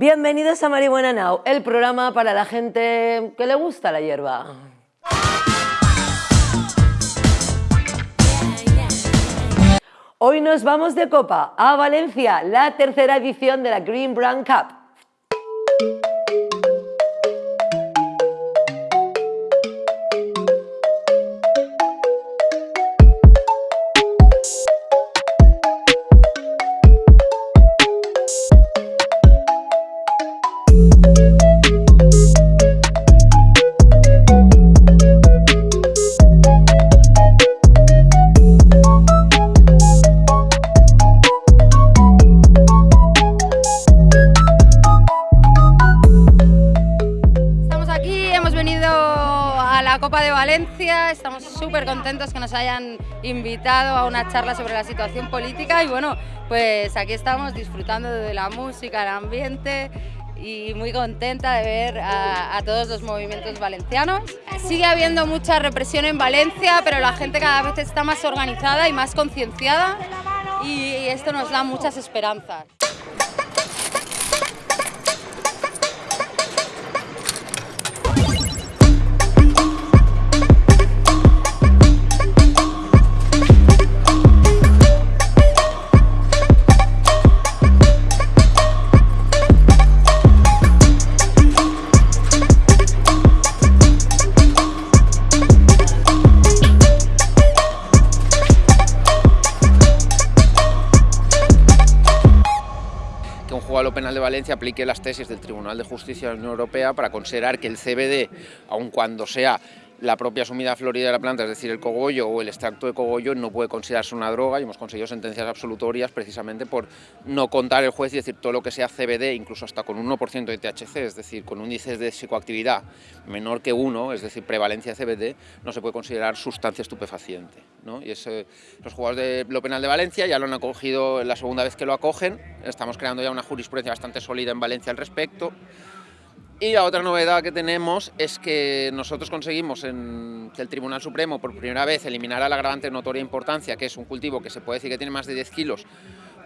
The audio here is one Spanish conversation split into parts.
Bienvenidos a Marihuana Now, el programa para la gente que le gusta la hierba. Hoy nos vamos de copa a Valencia, la tercera edición de la Green Brand Cup. Venido a la Copa de Valencia, estamos súper contentos que nos hayan invitado a una charla sobre la situación política y bueno, pues aquí estamos disfrutando de la música, el ambiente y muy contenta de ver a, a todos los movimientos valencianos. Sigue habiendo mucha represión en Valencia, pero la gente cada vez está más organizada y más concienciada y esto nos da muchas esperanzas. Penal de Valencia aplique las tesis del Tribunal de Justicia de la Unión Europea para considerar que el CBD, aun cuando sea la propia sumida florida de la planta, es decir, el cogollo o el extracto de cogollo, no puede considerarse una droga y hemos conseguido sentencias absolutorias precisamente por no contar el juez y decir todo lo que sea CBD, incluso hasta con un 1% de THC, es decir, con índices de psicoactividad menor que 1, es decir, prevalencia de CBD, no se puede considerar sustancia estupefaciente. ¿no? Y es, eh, los juzgados de lo penal de Valencia ya lo han acogido la segunda vez que lo acogen, estamos creando ya una jurisprudencia bastante sólida en Valencia al respecto. Y la otra novedad que tenemos es que nosotros conseguimos en, que el Tribunal Supremo por primera vez eliminara el agravante de notoria importancia, que es un cultivo que se puede decir que tiene más de 10 kilos,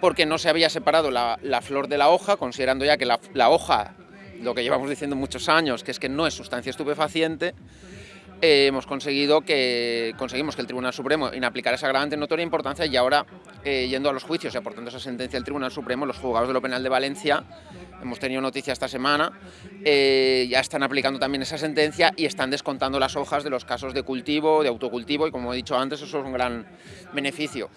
porque no se había separado la, la flor de la hoja, considerando ya que la, la hoja, lo que llevamos diciendo muchos años, que es que no es sustancia estupefaciente, eh, hemos conseguido que conseguimos que el Tribunal Supremo inaplicara esa agravante de notoria importancia y ahora, eh, yendo a los juicios y aportando esa sentencia del Tribunal Supremo, los juzgados de lo penal de Valencia, hemos tenido noticia esta semana, eh, ya están aplicando también esa sentencia y están descontando las hojas de los casos de cultivo, de autocultivo y como he dicho antes, eso es un gran beneficio.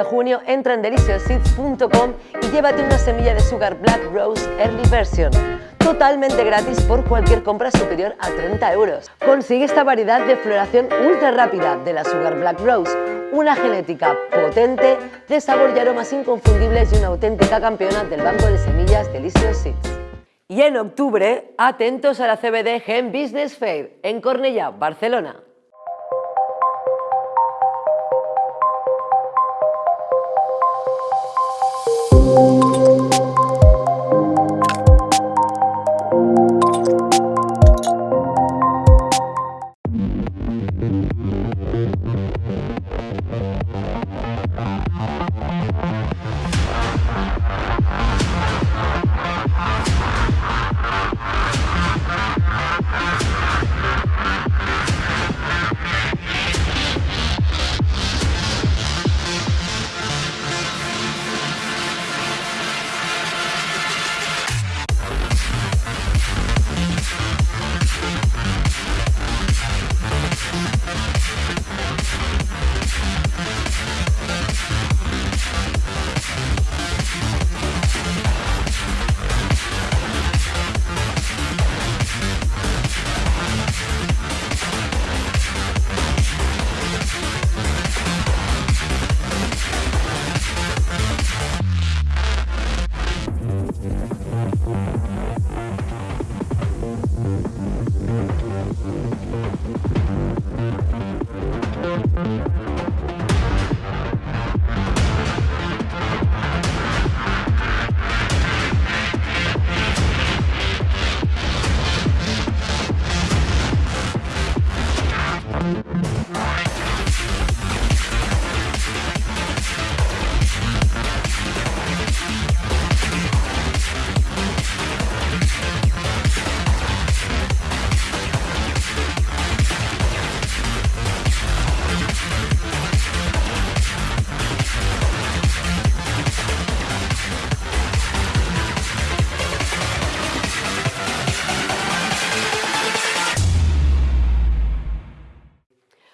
De junio entra en deliciousseeds.com y llévate una semilla de Sugar Black Rose Early Version, totalmente gratis por cualquier compra superior a 30 euros. Consigue esta variedad de floración ultra rápida de la Sugar Black Rose, una genética potente, de sabor y aromas inconfundibles y una auténtica campeona del banco de semillas Delicious Seeds. Y en octubre, atentos a la CBD Gen Business Fair en Cornellà, Barcelona.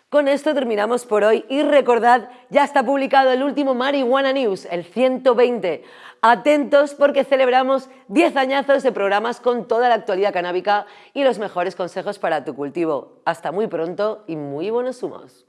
Con esto terminamos por hoy y recordad, ya está publicado el último Marihuana News, el 120. Atentos porque celebramos 10 añazos de programas con toda la actualidad canábica y los mejores consejos para tu cultivo. Hasta muy pronto y muy buenos humos.